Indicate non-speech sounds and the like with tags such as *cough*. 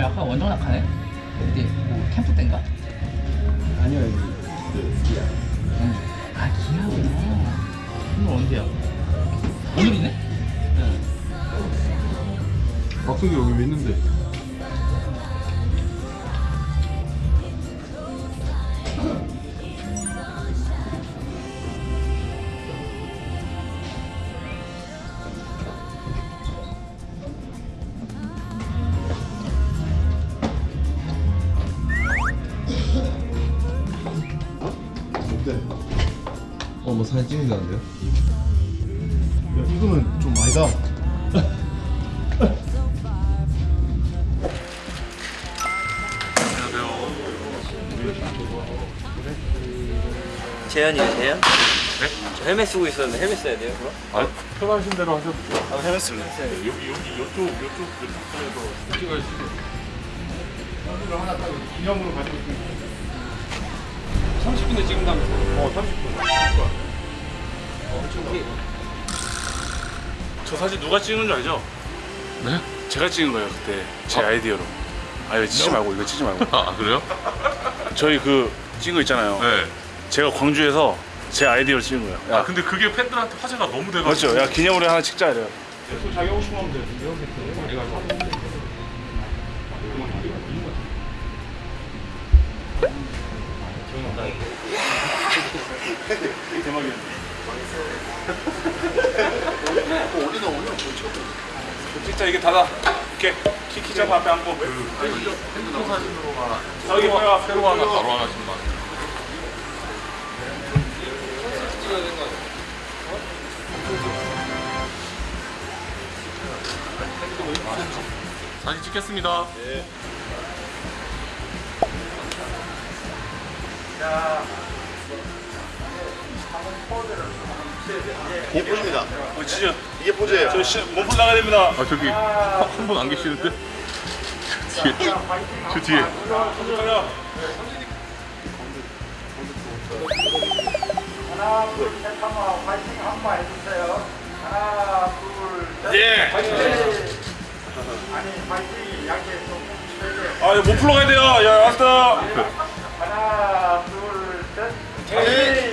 그래 아까 완전 낙하네 그때 뭐 캠프 때인가? 아니요 여기 그 기아 응. 아 기아구나 오늘 언제야? 오늘이네? 응 박석이 여기 왜 있는데 어, 뭐 사진 찍는다는데요? 야 이거는 좀 아니다. 재현이요, 재현? 네? 저 헬멧 쓰고 있었는데 헬멧 써야 돼요, 그럼? 아 편하신 대로 하셔도 돼요. 아, 헬멧 쓰면 여기 여기 이쪽 이쪽 이쪽에서 찍어야지. 사진을 하나 딱 기념으로 가지고 있으면 30분에 찍는다면서 어 30분. 저 사진 누가 찍은 줄 알죠? 네? 제가 찍은 거예요 그때 제 아이디어로 아 이거 찍지 말고 이거 찍지 말고 *laughs* 아 그래요? 저희 그 찍은 거 있잖아요 네. 제가 광주에서 제 아이디어로 찍은 거예요 야, 아 근데 그게 팬들한테 화제가 너무 돼가지고 맞죠? 야 기념으로 하나 찍자 이래요 또 자기 하고 싶으면 하면 돼. 이렇게 해가지고. 찍자 이게 닫아. 이렇게 키키 잡아 앞에 앉고 핸드폰 사진으로만. 저기 뭐야? 새로 하나 바로 하나 거 아니에요? 사진 찍겠습니다. 이게 포즈입니다. 어, 진짜. 이게 포즈예요. 저 시, 몸풀 나가야 됩니다. 아, 저기 한 분 안 계시는데? 뒤에. 저 뒤에. 하나, 둘, 셋, 한번 파이팅 한번 해주세요. 하나, 둘, 셋. 예. 아니, 파이팅. 양재 좀. 아, 이거 못 풀러 가야 돼요. 야, 알았다. 하나, 둘, 셋. 예.